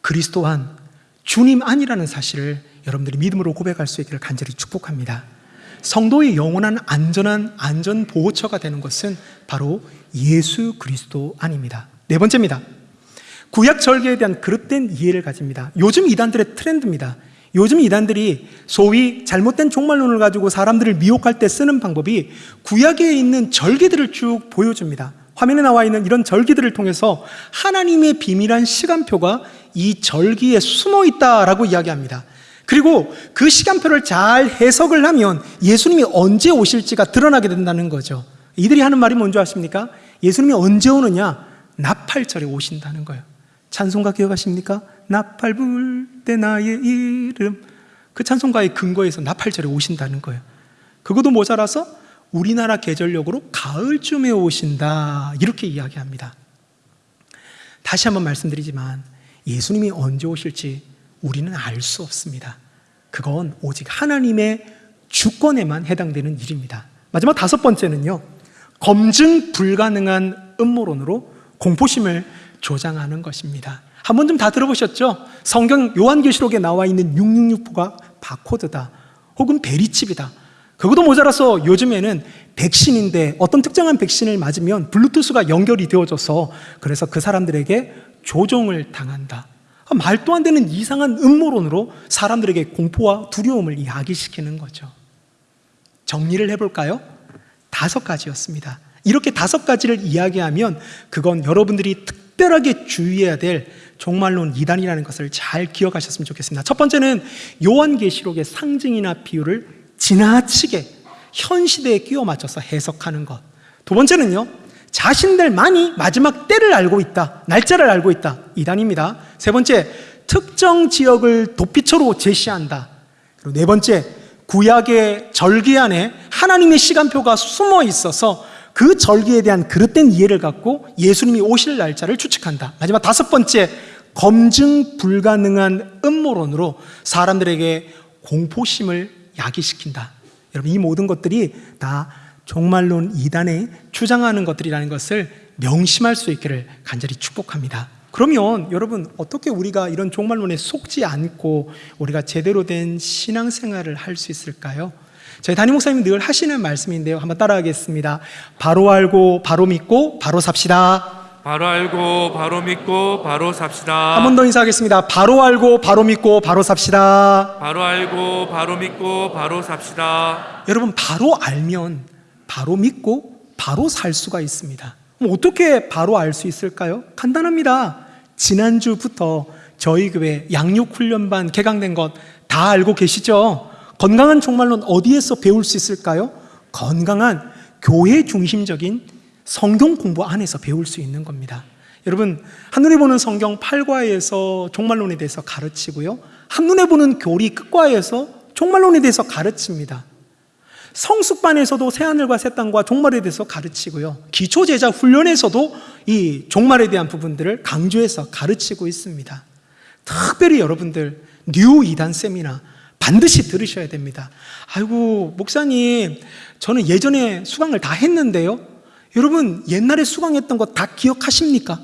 그리스도 안 주님 안이라는 사실을 여러분들이 믿음으로 고백할 수 있기를 간절히 축복합니다. 성도의 영원한 안전한 안전 보호처가 되는 것은 바로 예수 그리스도 안입니다. 네 번째입니다. 구약 절개에 대한 그릇된 이해를 가집니다. 요즘 이단들의 트렌드입니다. 요즘 이단들이 소위 잘못된 종말론을 가지고 사람들을 미혹할 때 쓰는 방법이 구약에 있는 절기들을 쭉 보여줍니다. 화면에 나와 있는 이런 절기들을 통해서 하나님의 비밀한 시간표가 이 절기에 숨어 있다라고 이야기합니다. 그리고 그 시간표를 잘 해석을 하면 예수님이 언제 오실지가 드러나게 된다는 거죠. 이들이 하는 말이 뭔지 아십니까? 예수님이 언제 오느냐? 나팔절에 오신다는 거예요. 찬송가 기억하십니까? 나팔 불 때 나의 이름. 그 찬송가의 근거에서 나팔절에 오신다는 거예요. 그것도 모자라서 우리나라 계절력으로 가을쯤에 오신다. 이렇게 이야기합니다. 다시 한번 말씀드리지만 예수님이 언제 오실지 우리는 알 수 없습니다. 그건 오직 하나님의 주권에만 해당되는 일입니다. 마지막 다섯 번째는요. 검증 불가능한 음모론으로 공포심을 조장하는 것입니다. 한번좀다 들어보셨죠? 성경 요한계시록에 나와 있는 666가 바코드다. 혹은 베리칩이다. 그것도 모자라서 요즘에는 백신인데 어떤 특정한 백신을 맞으면 블루투스가 연결이 되어져서 그래서 그 사람들에게 조종을 당한다. 말도 안 되는 이상한 음모론으로 사람들에게 공포와 두려움을 야기시키는 거죠. 정리를 해볼까요? 다섯 가지였습니다. 이렇게 다섯 가지를 이야기하면 그건 여러분들이 특 별하게 주의해야 될 종말론 이단이라는 것을 잘 기억하셨으면 좋겠습니다. 첫 번째는 요한계시록의 상징이나 비유를 지나치게 현 시대에 끼워 맞춰서 해석하는 것. 두 번째는요, 자신들만이 마지막 때를 알고 있다, 날짜를 알고 있다. 이단입니다. 세 번째, 특정 지역을 도피처로 제시한다. 그리고 네 번째, 구약의 절기 안에 하나님의 시간표가 숨어 있어서 그 절기에 대한 그릇된 이해를 갖고 예수님이 오실 날짜를 추측한다. 마지막 다섯 번째, 검증 불가능한 음모론으로 사람들에게 공포심을 야기시킨다. 여러분, 이 모든 것들이 다 종말론 이단에 주장하는 것들이라는 것을 명심할 수 있기를 간절히 축복합니다. 그러면 여러분 어떻게 우리가 이런 종말론에 속지 않고 우리가 제대로 된 신앙생활을 할 수 있을까요? 저희 담임 목사님 늘 하시는 말씀인데요. 한번 따라하겠습니다. 바로 알고 바로 믿고 바로 삽시다. 바로 알고 바로 믿고 바로 삽시다. 한 번 더 인사하겠습니다. 바로 알고 바로 믿고 바로 삽시다. 바로 알고 바로 믿고 바로 삽시다. 여러분 바로 알면 바로 믿고 바로 살 수가 있습니다. 어떻게 바로 알 수 있을까요? 간단합니다. 지난주부터 저희 교회 양육훈련반 개강된 것 다 알고 계시죠? 건강한 종말론 어디에서 배울 수 있을까요? 건강한 교회 중심적인 성경 공부 안에서 배울 수 있는 겁니다. 여러분, 한눈에 보는 성경 8과에서 종말론에 대해서 가르치고요. 한눈에 보는 교리 끝과에서 종말론에 대해서 가르칩니다. 성숙반에서도 새하늘과 새 땅과 종말에 대해서 가르치고요. 기초제자 훈련에서도 이 종말에 대한 부분들을 강조해서 가르치고 있습니다. 특별히 여러분들 new 이단 세미나 반드시 들으셔야 됩니다. 아이고 목사님 저는 예전에 수강을 다 했는데요. 여러분 옛날에 수강했던 거 다 기억하십니까?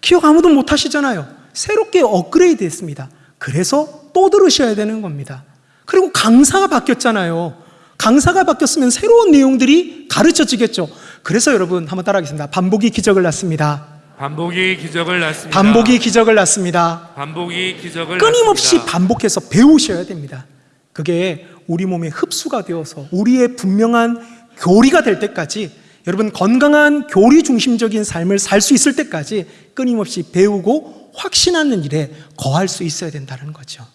기억 아무도 못 하시잖아요. 새롭게 업그레이드 했습니다. 그래서 또 들으셔야 되는 겁니다. 그리고 강사가 바뀌었잖아요. 강사가 바뀌었으면 새로운 내용들이 가르쳐지겠죠. 그래서 여러분 한번 따라하겠습니다. 반복이 기적을 낳습니다. 반복이 기적을 낳습니다. 반복이 기적을 낳습니다. 반복이 기적을 끊임없이 낳습니다. 반복해서 배우셔야 됩니다. 그게 우리 몸에 흡수가 되어서 우리의 분명한 교리가 될 때까지 여러분 건강한 교리 중심적인 삶을 살 수 있을 때까지 끊임없이 배우고 확신하는 일에 거할 수 있어야 된다는 거죠.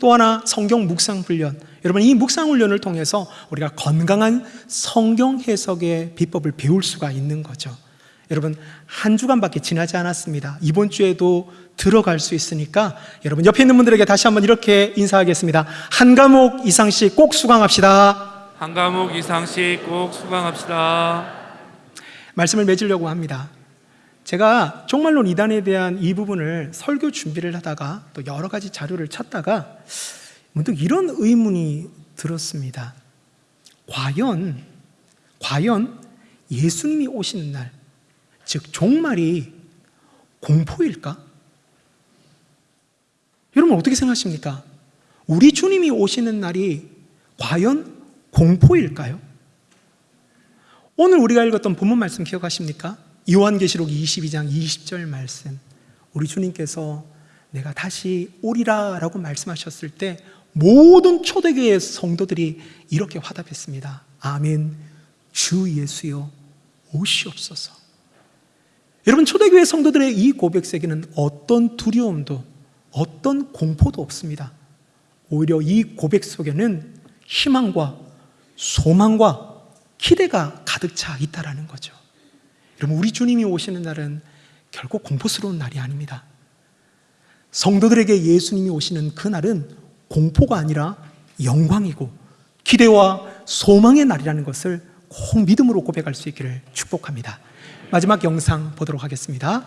또 하나 성경 묵상 훈련. 여러분 이 묵상 훈련을 통해서 우리가 건강한 성경 해석의 비법을 배울 수가 있는 거죠. 여러분 한 주간밖에 지나지 않았습니다. 이번 주에도 들어갈 수 있으니까 여러분 옆에 있는 분들에게 다시 한번 이렇게 인사하겠습니다. 한 과목 이상씩 꼭 수강합시다. 한 과목 이상씩 꼭 수강합시다. 말씀을 맺으려고 합니다. 제가 종말론 이단에 대한 이 부분을 설교 준비를 하다가 또 여러 가지 자료를 찾다가 문득 이런 의문이 들었습니다. 과연, 과연 예수님이 오시는 날, 즉, 종말이 공포일까? 여러분 어떻게 생각하십니까? 우리 주님이 오시는 날이 과연 공포일까요? 오늘 우리가 읽었던 본문 말씀 기억하십니까? 요한계시록 22장 20절 말씀. 우리 주님께서 내가 다시 오리라 라고 말씀하셨을 때 모든 초대교회 성도들이 이렇게 화답했습니다. 아멘. 주 예수여 오시옵소서. 여러분 초대교회 성도들의 이 고백세기는 어떤 두려움도 어떤 공포도 없습니다. 오히려 이 고백 속에는 희망과 소망과 기대가 가득 차 있다라는 거죠. 여러분 우리 주님이 오시는 날은 결코 공포스러운 날이 아닙니다. 성도들에게 예수님이 오시는 그 날은 공포가 아니라 영광이고 기대와 소망의 날이라는 것을 꼭 믿음으로 고백할 수 있기를 축복합니다. 마지막 영상 보도록 하겠습니다.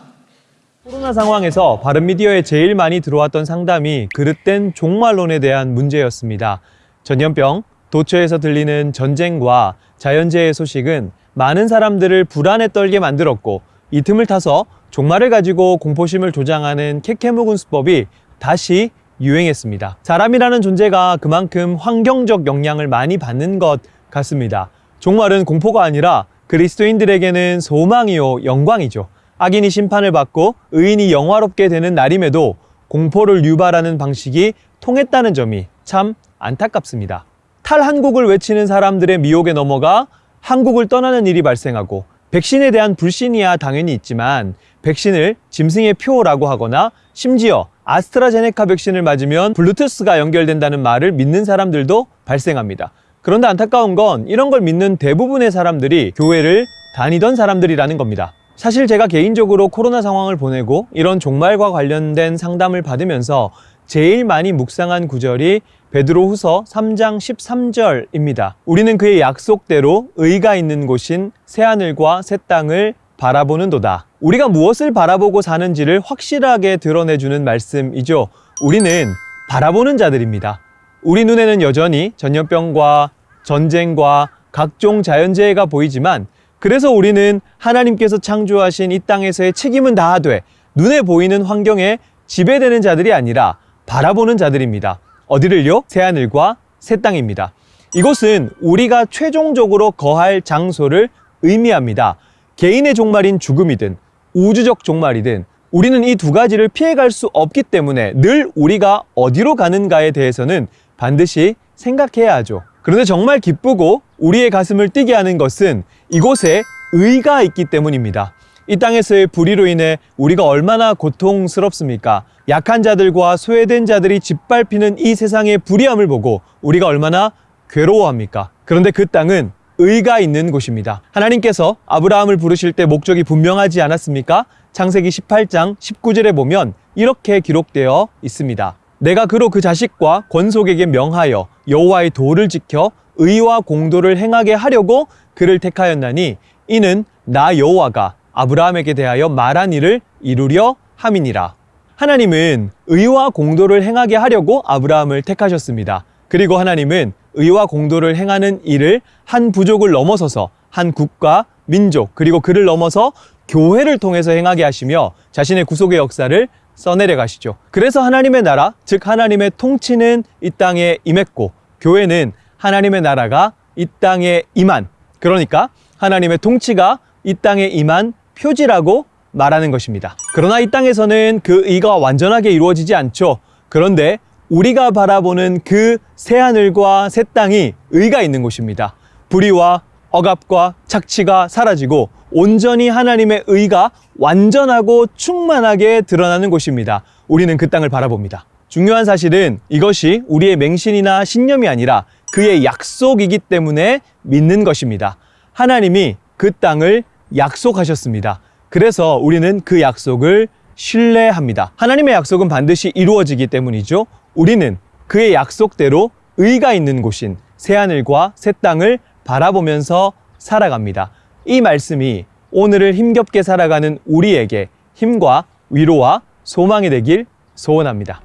코로나 상황에서 바른미디어에 제일 많이 들어왔던 상담이 그릇된 종말론에 대한 문제였습니다. 전염병, 도처에서 들리는 전쟁과 자연재해 소식은 많은 사람들을 불안에 떨게 만들었고 이 틈을 타서 종말을 가지고 공포심을 조장하는 케케묵은 수법이 다시 유행했습니다. 사람이라는 존재가 그만큼 환경적 영향을 많이 받는 것 같습니다. 종말은 공포가 아니라 그리스도인들에게는 소망이요 영광이죠. 악인이 심판을 받고 의인이 영화롭게 되는 날임에도 공포를 유발하는 방식이 통했다는 점이 참 안타깝습니다. 탈한국을 외치는 사람들의 미혹에 넘어가 한국을 떠나는 일이 발생하고 백신에 대한 불신이야 당연히 있지만 백신을 짐승의 표라고 하거나 심지어 아스트라제네카 백신을 맞으면 블루투스가 연결된다는 말을 믿는 사람들도 발생합니다. 그런데 안타까운 건 이런 걸 믿는 대부분의 사람들이 교회를 다니던 사람들이라는 겁니다. 사실 제가 개인적으로 코로나 상황을 보내고 이런 종말과 관련된 상담을 받으면서 제일 많이 묵상한 구절이 베드로 후서 3장 13절입니다. 우리는 그의 약속대로 의가 있는 곳인 새하늘과 새 땅을 바라보는 도다. 우리가 무엇을 바라보고 사는지를 확실하게 드러내주는 말씀이죠. 우리는 바라보는 자들입니다. 우리 눈에는 여전히 전염병과 전쟁과 각종 자연재해가 보이지만 그래서 우리는 하나님께서 창조하신 이 땅에서의 책임은 다하되 눈에 보이는 환경에 지배되는 자들이 아니라 바라보는 자들입니다. 어디를요? 새하늘과 새 땅입니다. 이곳은 우리가 최종적으로 거할 장소를 의미합니다. 개인의 종말인 죽음이든 우주적 종말이든 우리는 이 두 가지를 피해갈 수 없기 때문에 늘 우리가 어디로 가는가에 대해서는 반드시 생각해야 하죠. 그런데 정말 기쁘고 우리의 가슴을 뛰게 하는 것은 이곳에 의가 있기 때문입니다. 이 땅에서의 불의로 인해 우리가 얼마나 고통스럽습니까? 약한 자들과 소외된 자들이 짓밟히는 이 세상의 불의함을 보고 우리가 얼마나 괴로워합니까? 그런데 그 땅은 의가 있는 곳입니다. 하나님께서 아브라함을 부르실 때 목적이 분명하지 않았습니까? 창세기 18장 19절에 보면 이렇게 기록되어 있습니다. 내가 그로 그 자식과 권속에게 명하여 여호와의 도를 지켜 의와 공도를 행하게 하려고 그를 택하였나니 이는 나 여호와가 아브라함에게 대하여 말한 일을 이루려 함이니라. 하나님은 의와 공도를 행하게 하려고 아브라함을 택하셨습니다. 그리고 하나님은 의와 공도를 행하는 일을 한 부족을 넘어서서 한 국가, 민족, 그리고 그를 넘어서 교회를 통해서 행하게 하시며 자신의 구속의 역사를 써내려 가시죠. 그래서 하나님의 나라, 즉 하나님의 통치는 이 땅에 임했고 교회는 하나님의 나라가 이 땅에 임한 그러니까 하나님의 통치가 이 땅에 임한 표지라고 말하는 것입니다. 그러나 이 땅에서는 그 의가 완전하게 이루어지지 않죠. 그런데 우리가 바라보는 그 새하늘과 새 땅이 의가 있는 곳입니다. 불의와 억압과 착취가 사라지고 온전히 하나님의 의가 완전하고 충만하게 드러나는 곳입니다. 우리는 그 땅을 바라봅니다. 중요한 사실은 이것이 우리의 맹신이나 신념이 아니라 그의 약속이기 때문에 믿는 것입니다. 하나님이 그 땅을 약속하셨습니다. 그래서 우리는 그 약속을 신뢰합니다. 하나님의 약속은 반드시 이루어지기 때문이죠. 우리는 그의 약속대로 의가 있는 곳인 새하늘과 새 땅을 바라보면서 살아갑니다. 이 말씀이 오늘을 힘겹게 살아가는 우리에게 힘과 위로와 소망이 되길 소원합니다.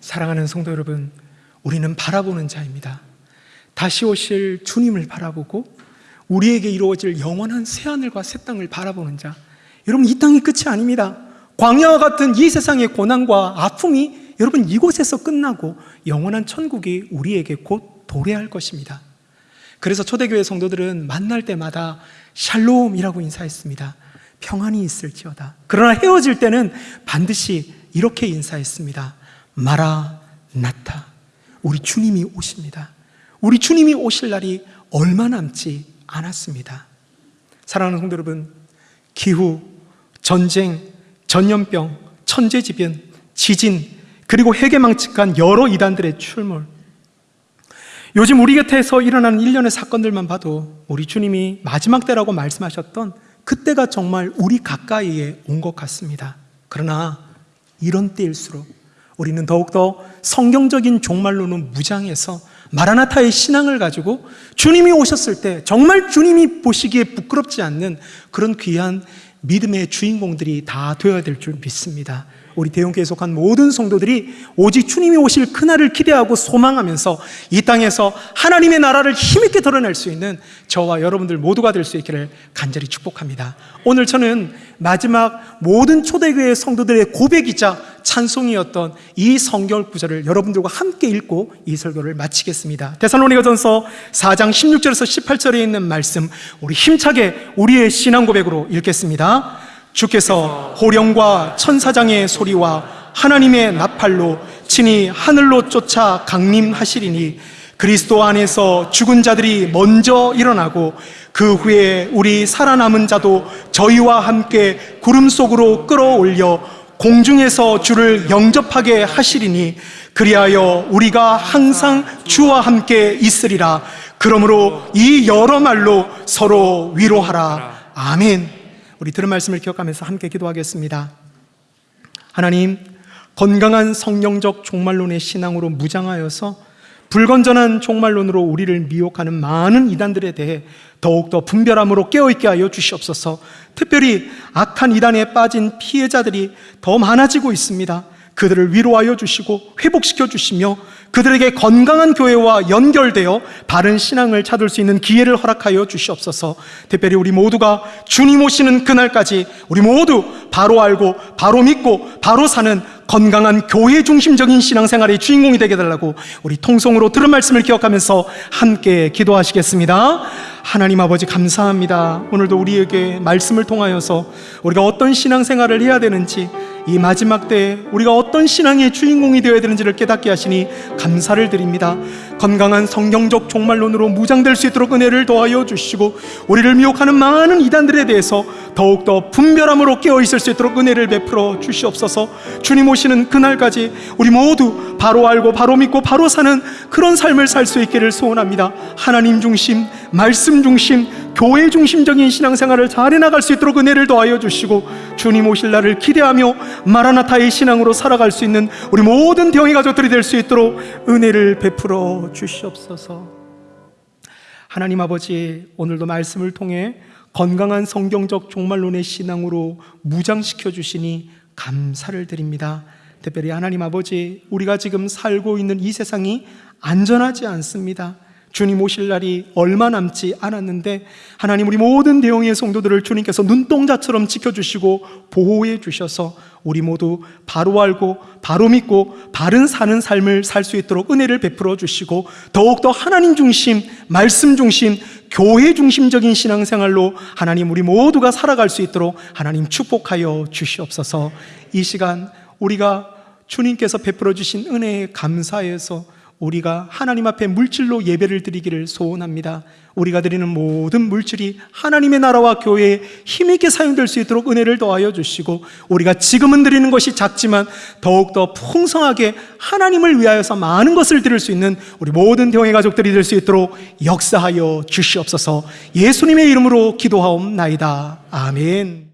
사랑하는 성도 여러분, 우리는 바라보는 자입니다. 다시 오실 주님을 바라보고 우리에게 이루어질 영원한 새하늘과 새 땅을 바라보는 자. 여러분, 이 땅이 끝이 아닙니다. 광야와 같은 이 세상의 고난과 아픔이 여러분 이곳에서 끝나고 영원한 천국이 우리에게 곧 도래할 것입니다. 그래서 초대교회 성도들은 만날 때마다 샬롬이라고 인사했습니다. 평안이 있을지어다. 그러나 헤어질 때는 반드시 이렇게 인사했습니다. 마라 나타. 우리 주님이 오십니다. 우리 주님이 오실 날이 얼마 남지 않았습니다. 사랑하는 성도 여러분, 기후, 전쟁, 전염병, 천재지변, 지진, 그리고 해계망측한 여러 이단들의 출몰. 요즘 우리 곁에서 일어나는 일련의 사건들만 봐도 우리 주님이 마지막 때라고 말씀하셨던 그때가 정말 우리 가까이에 온 것 같습니다. 그러나 이런 때일수록 우리는 더욱더 성경적인 종말로는 무장해서 마라나타의 신앙을 가지고 주님이 오셨을 때 정말 주님이 보시기에 부끄럽지 않는 그런 귀한 믿음의 주인공들이 다 되어야 될 줄 믿습니다. 우리 대형교회 속한 모든 성도들이 오직 주님이 오실 그날을 기대하고 소망하면서 이 땅에서 하나님의 나라를 힘있게 드러낼 수 있는 저와 여러분들 모두가 될 수 있기를 간절히 축복합니다. 오늘 저는 마지막 모든 초대교회 성도들의 고백이자 찬송이었던 이 성경 구절을 여러분들과 함께 읽고 이 설교를 마치겠습니다. 데살로니가전서 4장 16절에서 18절에 있는 말씀 우리 힘차게 우리의 신앙 고백으로 읽겠습니다. 주께서 호령과 천사장의 소리와 하나님의 나팔로 친히 하늘로 쫓아 강림하시리니 그리스도 안에서 죽은 자들이 먼저 일어나고 그 후에 우리 살아남은 자도 저희와 함께 구름 속으로 끌어올려 공중에서 주를 영접하게 하시리니 그리하여 우리가 항상 주와 함께 있으리라. 그러므로 이 여러 말로 서로 위로하라. 아멘 우리 들은 말씀을 기억하면서 함께 기도하겠습니다. 하나님, 건강한 성령적 종말론의 신앙으로 무장하여서 불건전한 종말론으로 우리를 미혹하는 많은 이단들에 대해 더욱더 분별함으로 깨어있게 하여 주시옵소서 특별히 악한 이단에 빠진 피해자들이 더 많아지고 있습니다. 그들을 위로하여 주시고 회복시켜 주시며 그들에게 건강한 교회와 연결되어 바른 신앙을 찾을 수 있는 기회를 허락하여 주시옵소서. 특별히 우리 모두가 주님 오시는 그날까지 우리 모두 바로 알고 바로 믿고 바로 사는 건강한 교회 중심적인 신앙생활의 주인공이 되게 달라고 우리 통성으로 들은 말씀을 기억하면서 함께 기도하시겠습니다. 하나님 아버지 감사합니다. 오늘도 우리에게 말씀을 통하여서 우리가 어떤 신앙생활을 해야 되는지 이 마지막 때에 우리가 어떤 신앙의 주인공이 되어야 되는지를 깨닫게 하시니 감사를 드립니다. 건강한 성경적 종말론으로 무장될 수 있도록 은혜를 더하여 주시고 우리를 미혹하는 많은 이단들에 대해서 더욱더 분별함으로 깨어 있을 수 있도록 은혜를 베풀어 주시옵소서. 주님 오시는 그날까지 우리 모두 바로 알고 바로 믿고 바로 사는 그런 삶을 살 수 있기를 소원합니다. 하나님 중심, 말씀 중심, 교회 중심적인 신앙생활을 잘 해나갈 수 있도록 은혜를 더하여 주시고 주님 오실 날을 기대하며 마라나타의 신앙으로 살아갈 수 있는 우리 모든 대형의 가족들이 될 수 있도록 은혜를 베풀어 주시옵소서. 하나님 아버지 오늘도 말씀을 통해 건강한 성경적 종말론의 신앙으로 무장시켜 주시니 감사를 드립니다. 특별히 하나님 아버지 우리가 지금 살고 있는 이 세상이 안전하지 않습니다. 주님 오실 날이 얼마 남지 않았는데 하나님 우리 모든 대형의 성도들을 주님께서 눈동자처럼 지켜주시고 보호해 주셔서 우리 모두 바로 알고 바로 믿고 바른 사는 삶을 살 수 있도록 은혜를 베풀어 주시고 더욱더 하나님 중심, 말씀 중심, 교회 중심적인 신앙생활로 하나님 우리 모두가 살아갈 수 있도록 하나님 축복하여 주시옵소서. 이 시간 우리가 주님께서 베풀어 주신 은혜에 감사해서 우리가 하나님 앞에 물질로 예배를 드리기를 소원합니다. 우리가 드리는 모든 물질이 하나님의 나라와 교회에 힘있게 사용될 수 있도록 은혜를 더하여 주시고 우리가 지금은 드리는 것이 작지만 더욱더 풍성하게 하나님을 위하여서 많은 것을 드릴 수 있는 우리 모든 대형의 가족들이 될 수 있도록 역사하여 주시옵소서 예수님의 이름으로 기도하옵나이다. 아멘.